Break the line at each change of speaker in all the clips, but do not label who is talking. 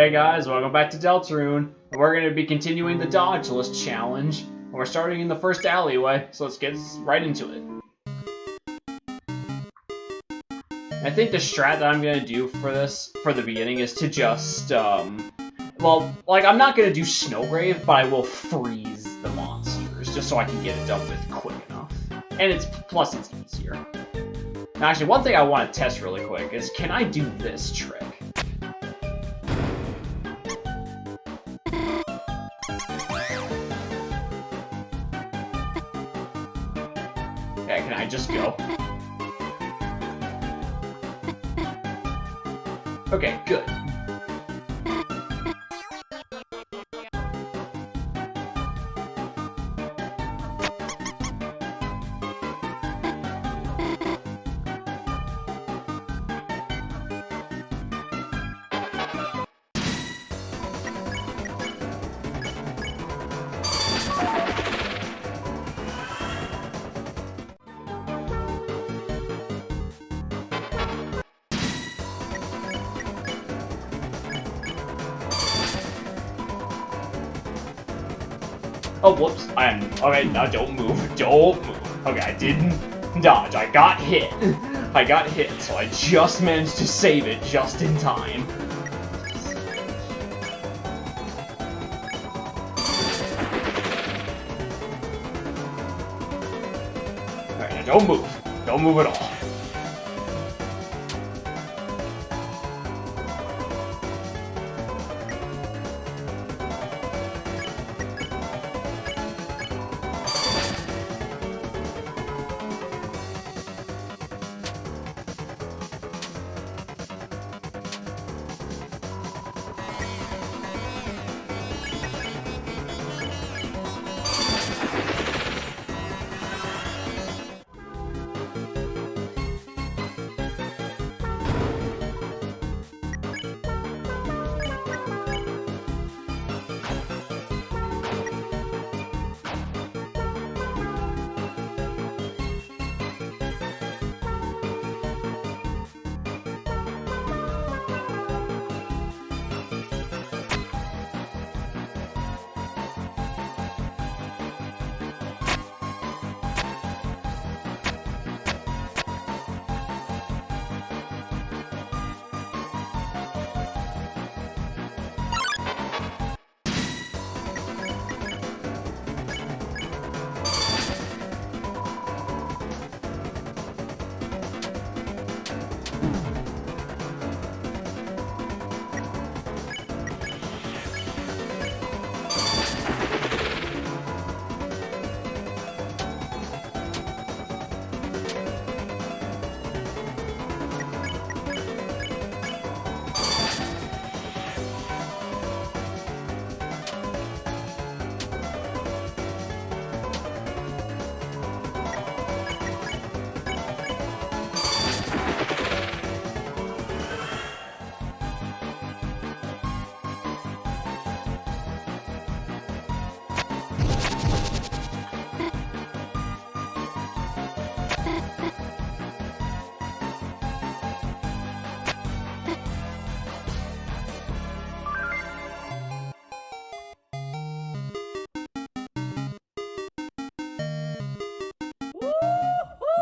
Hey guys, welcome back to Deltarune. We're going to be continuing the dodge list challenge. We're starting in the first alleyway, so let's get right into it. I think the strat that I'm going to do for this, for the beginning, is to just, um... Well, like, I'm not going to do Snowgrave, but I will freeze the monsters, just so I can get it done with quick enough. And it's, plus it's easier. Now, actually, one thing I want to test really quick is, can I do this trick? Okay, good. Oh, whoops. I'm... Okay, now don't move. Don't move. Okay, I didn't dodge. I got hit. I got hit, so I just managed to save it just in time. Alright, now don't move. Don't move at all.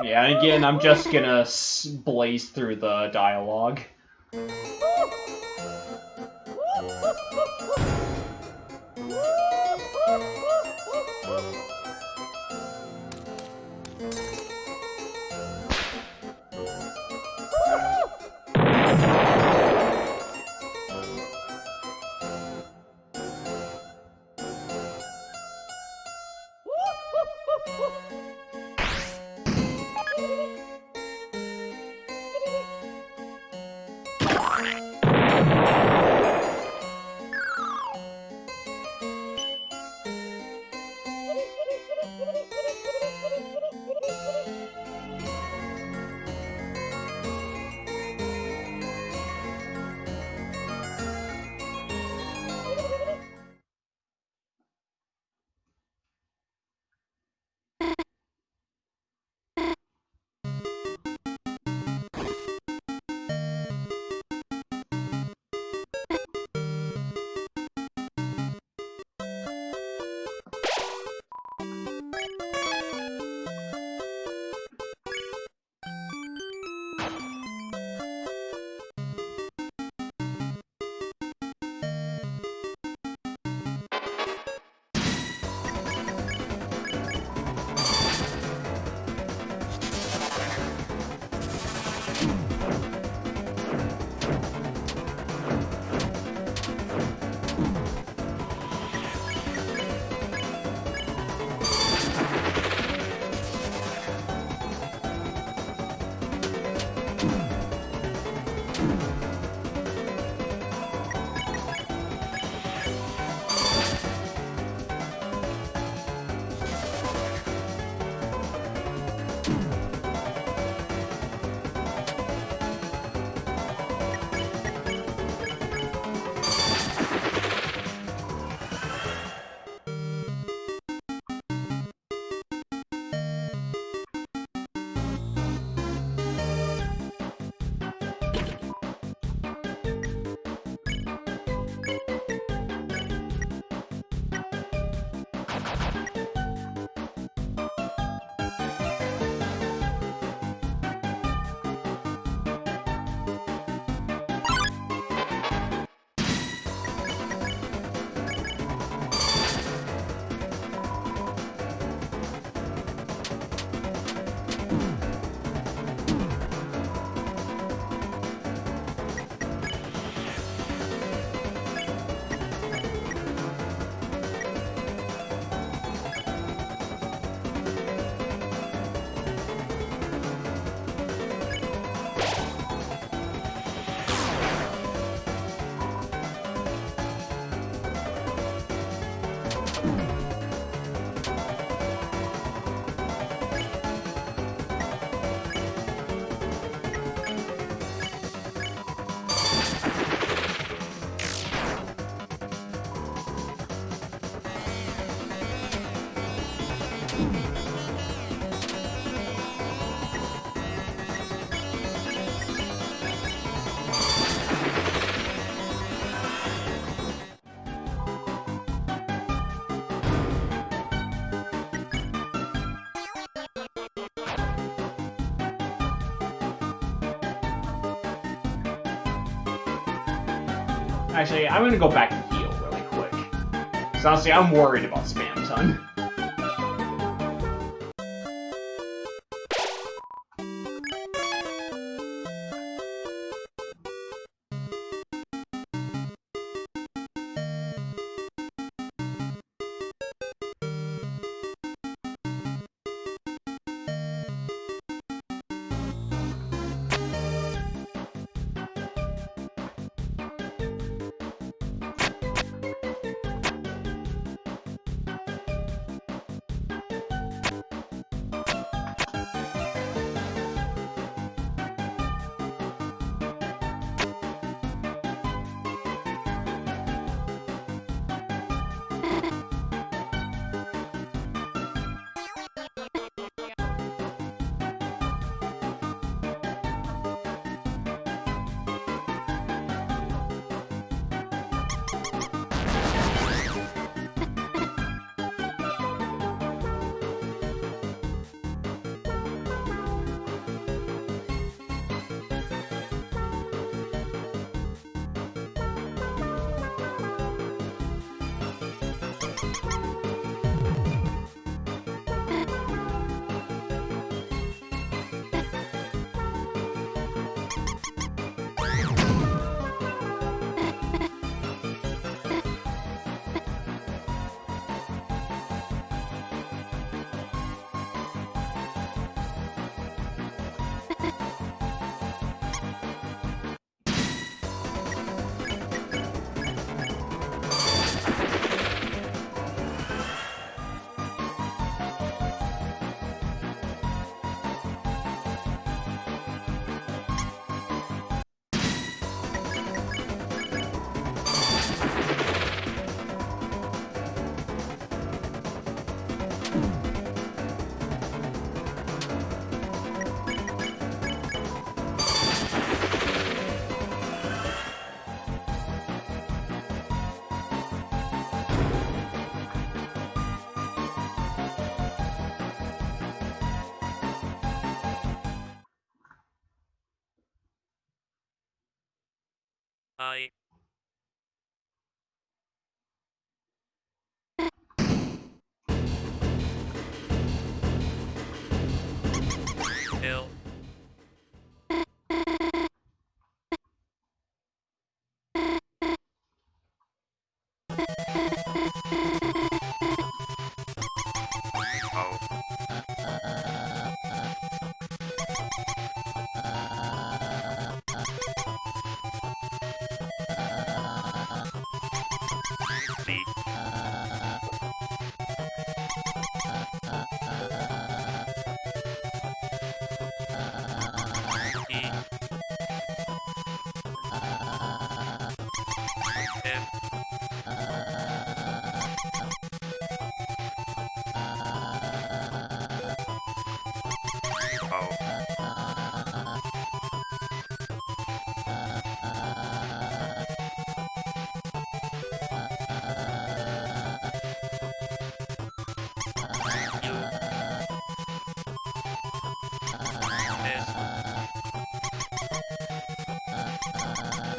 Yeah, and again, I'm just gonna blaze through the dialogue. Actually, I'm gonna go back and heal really quick. So honestly, I'm worried about Spamton.
Hi. Hill.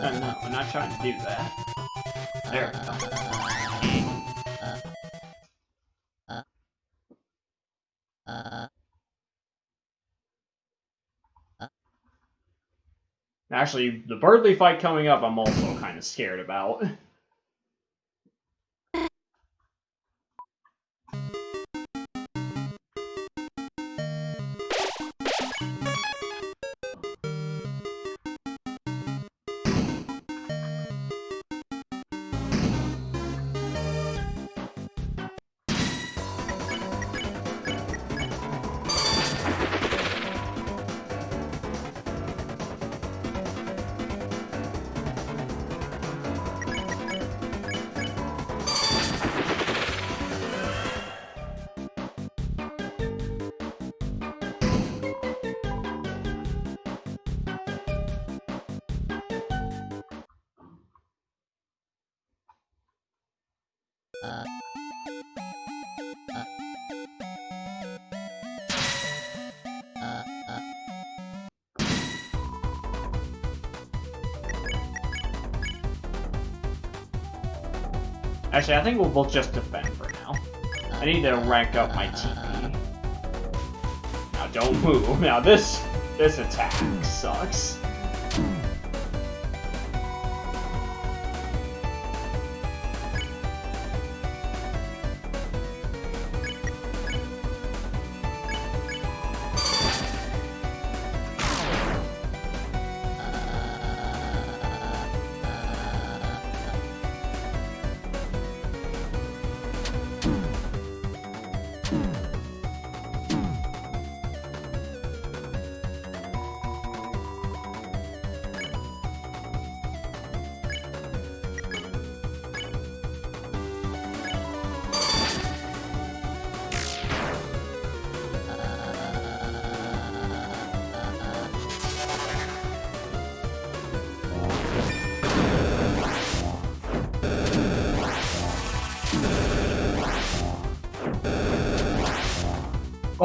No, I'm not trying to do that. There. Actually, the Berdly fight coming up, I'm also kind of scared about. Actually, I think we'll both just defend for now. I need to rank up my TP. Now don't move. Now this this attack sucks.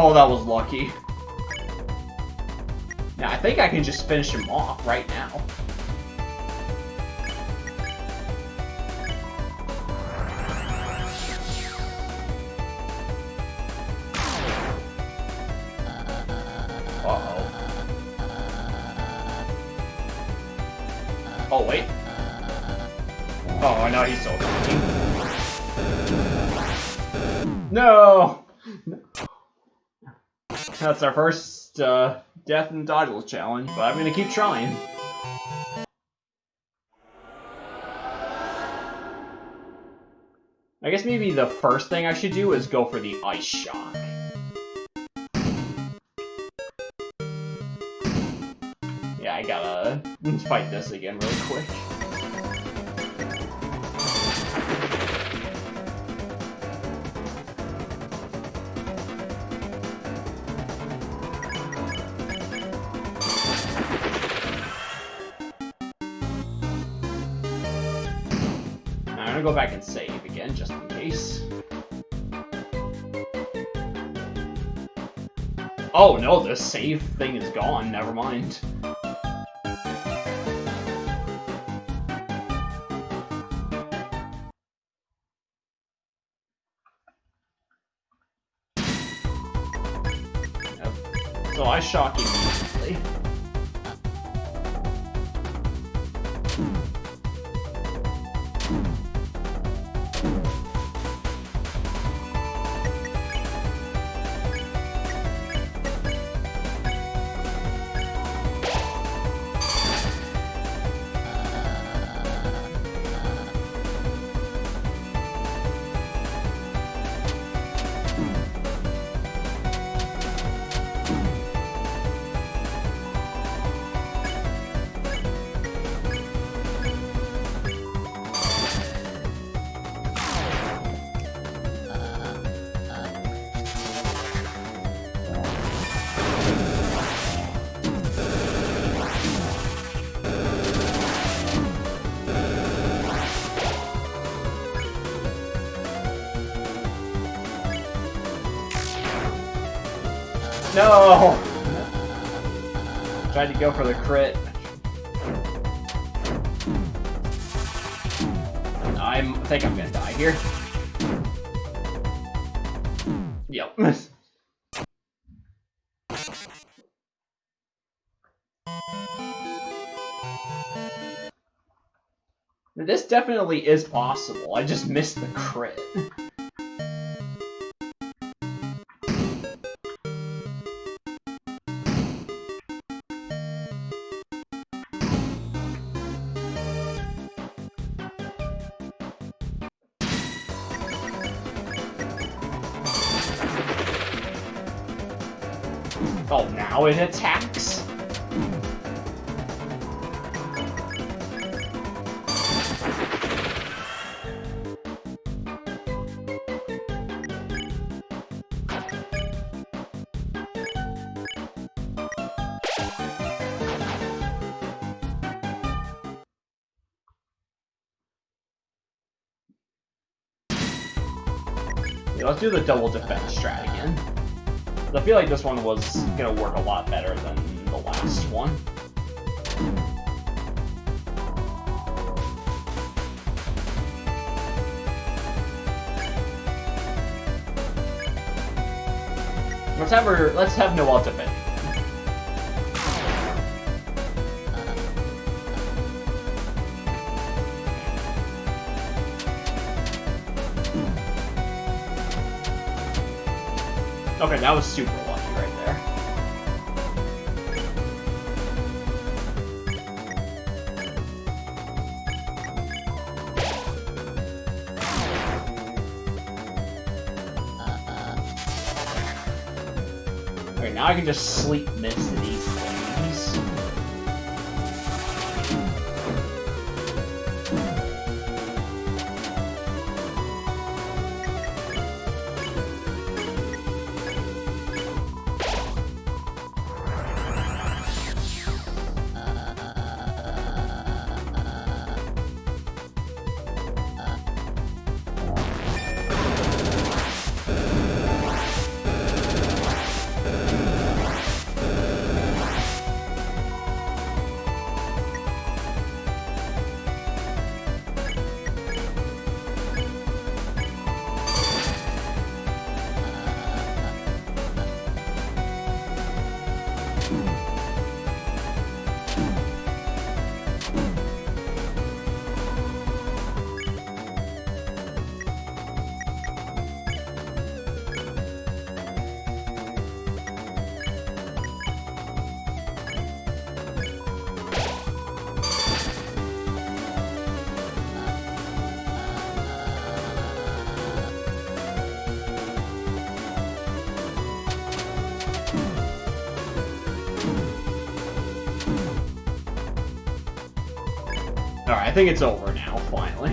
Oh, that was lucky. Now, I think I can just finish him off right now. Uh-oh. Oh, wait. Oh, no, he's attacking. No! That's our first uh, death and dodgeball challenge, but I'm gonna keep trying. I guess maybe the first thing I should do is go for the Ice Shock. Yeah, I gotta fight this again really quick. Go back and save again, just in case. Oh no, the save thing is gone, never mind. So I shock immediately. No! Tried to go for the crit. I'm, I think I'm gonna die here. Yep. This definitely is possible. I just missed the crit. It attacks? Let's do the double defense strat again. I feel like this one was gonna work a lot better than the last one. Let's have her, let's have Noelle. Okay, that was super lucky right there. Uh, uh. Okay, now I can just sleep mist think it's over now, finally.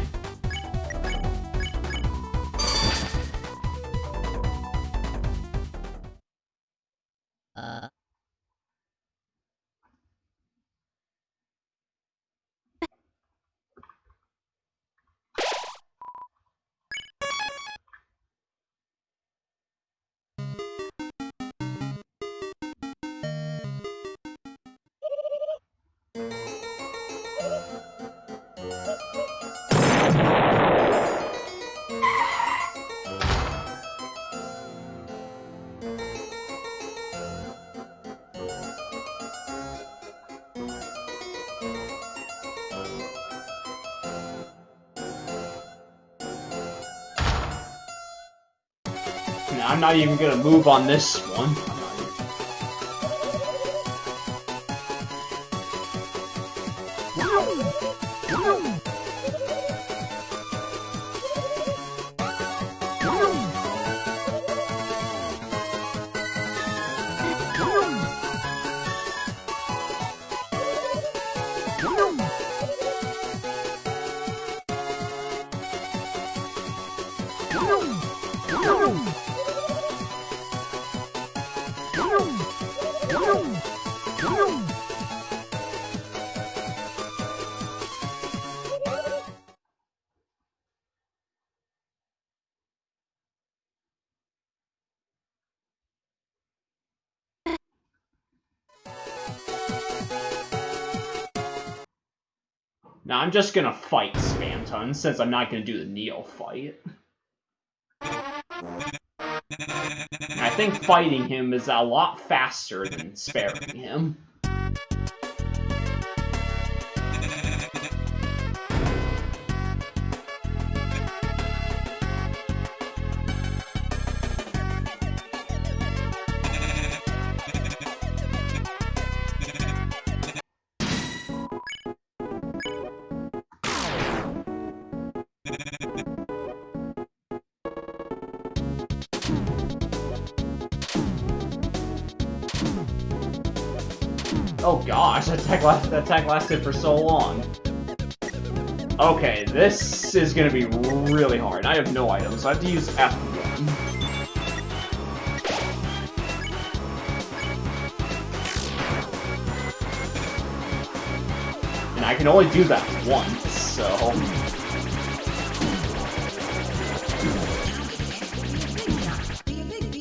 I'm not even gonna move on this one. Now I'm just gonna fight Spamton since I'm not gonna do the Neo fight. I think fighting him is a lot faster than sparing him. That attack, last, that attack lasted for so long. Okay, this is gonna be really hard. I have no items, I have to use F1. And I can only do that once, so...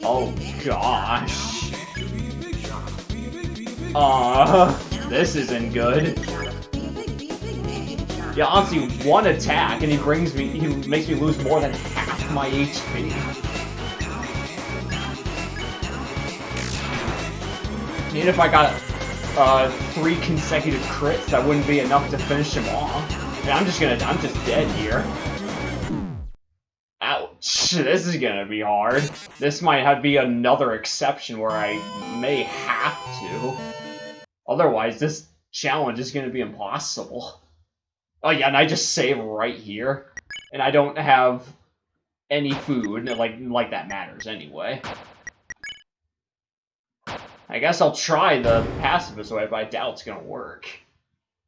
Oh gosh. Uh, this isn't good. Yeah, honestly, one attack and he brings me, he makes me lose more than half my HP. Even if I got uh, three consecutive crits, that wouldn't be enough to finish him off. And I'm just gonna, I'm just dead here. Ouch, this is gonna be hard. This might have be another exception where I may have to. Otherwise, this challenge is gonna be impossible. Oh yeah, and I just save right here. And I don't have any food, like, like that matters anyway. I guess I'll try the pacifist way, but I doubt it's gonna work.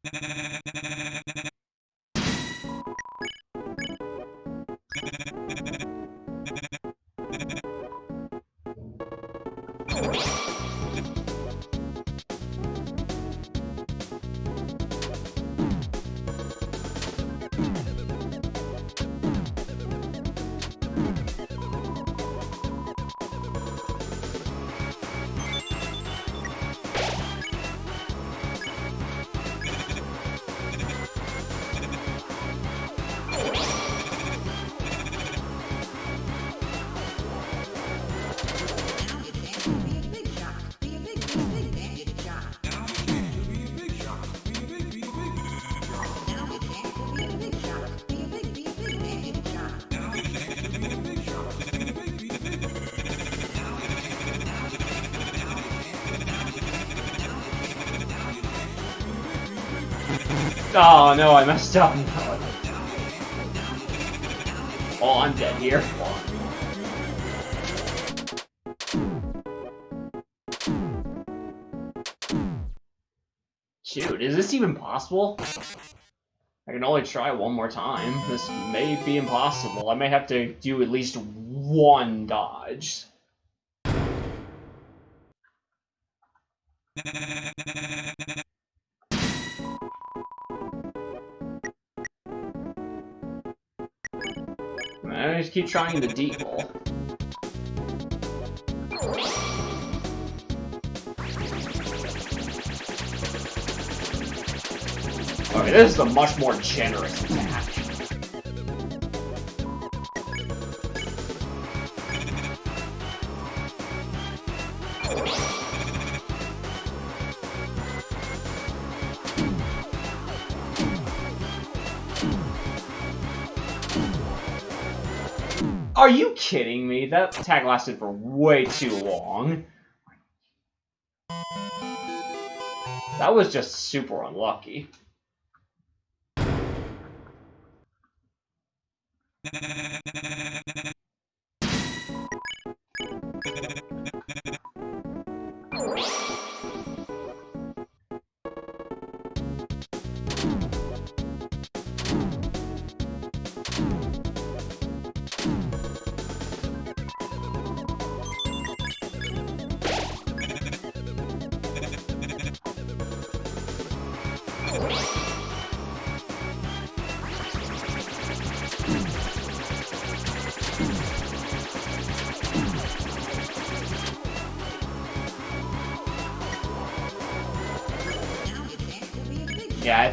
Oh no, I messed up. Oh, I'm dead here. Shoot, is this even possible? I can only try one more time. This may be impossible. I may have to do at least one dodge. I just keep trying the deal. Okay, this is a much more generous kidding me? That tag lasted for way too long. That was just super unlucky.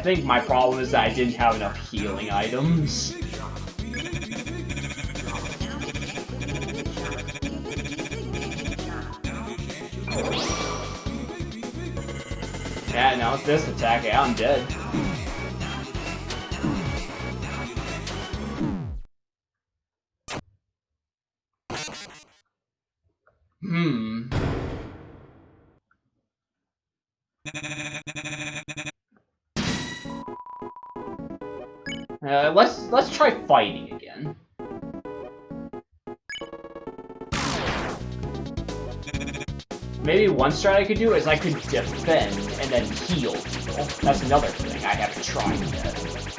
I think my problem is that I didn't have enough healing items. Yeah, now it's this attack, yeah, I'm dead. Try fighting again. Maybe one strat I could do is I could defend and then heal people. That's another thing I have to try yet.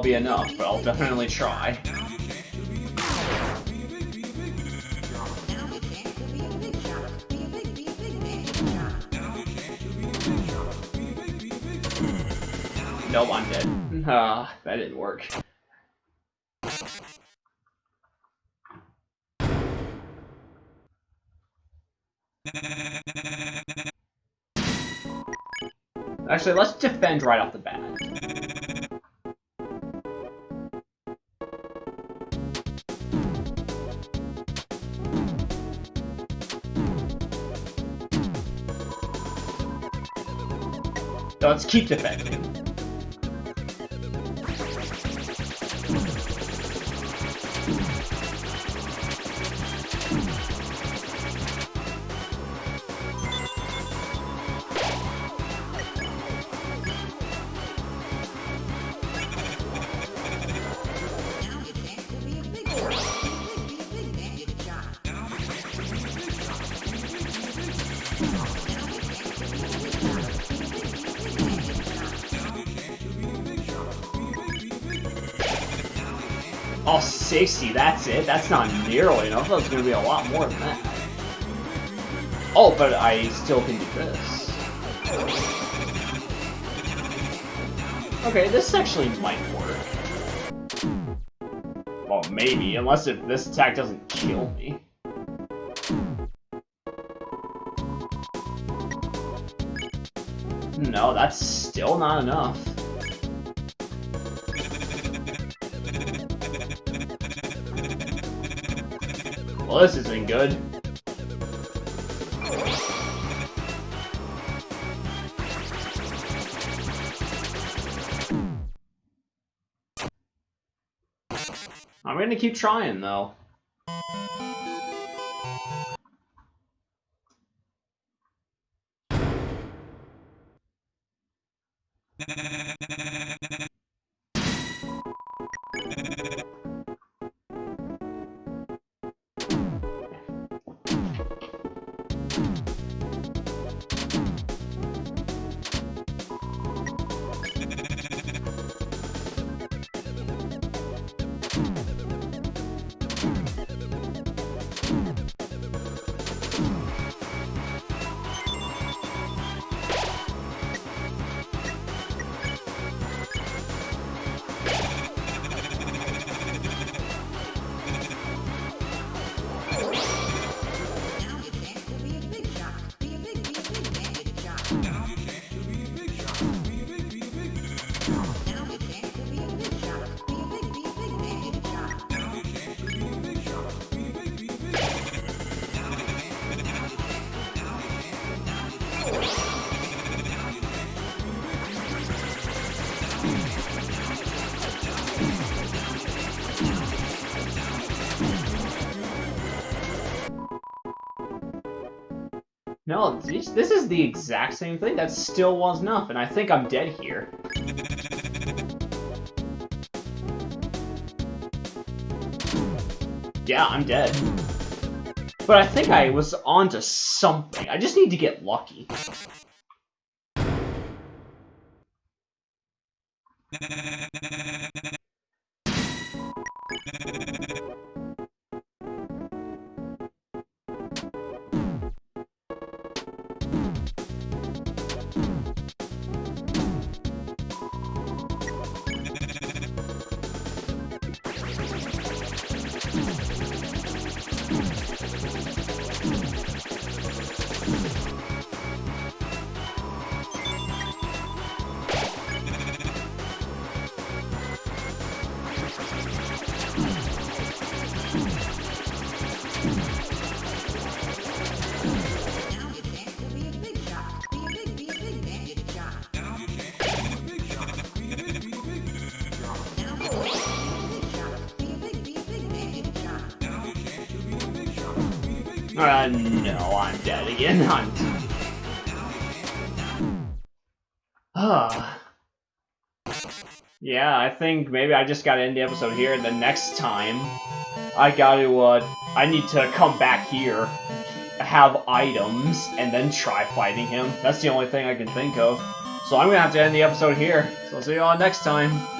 that'll be enough, but I'll definitely try. Nope, I'm dead. Ah, that didn't work. Actually, let's defend right off the bat. Let's keep defending. Oh, 60, that's it? That's not nearly enough. That's gonna be a lot more than that. Oh, but I still can do this. Okay, this actually might work. Well, maybe, unless if this attack doesn't kill me. No, that's still not enough. This isn't good. I'm gonna keep trying, though. No, this this is the exact same thing. That still was enough, and I think I'm dead here. Yeah, I'm dead. But I think I was onto something. I just need to get lucky. Uh, no, I'm dead again. I'm... Ah. yeah, I think maybe I just gotta end the episode here, and the next time, I gotta, uh, I need to come back here, have items, and then try fighting him. That's the only thing I can think of. So I'm gonna have to end the episode here. So I'll see you all next time.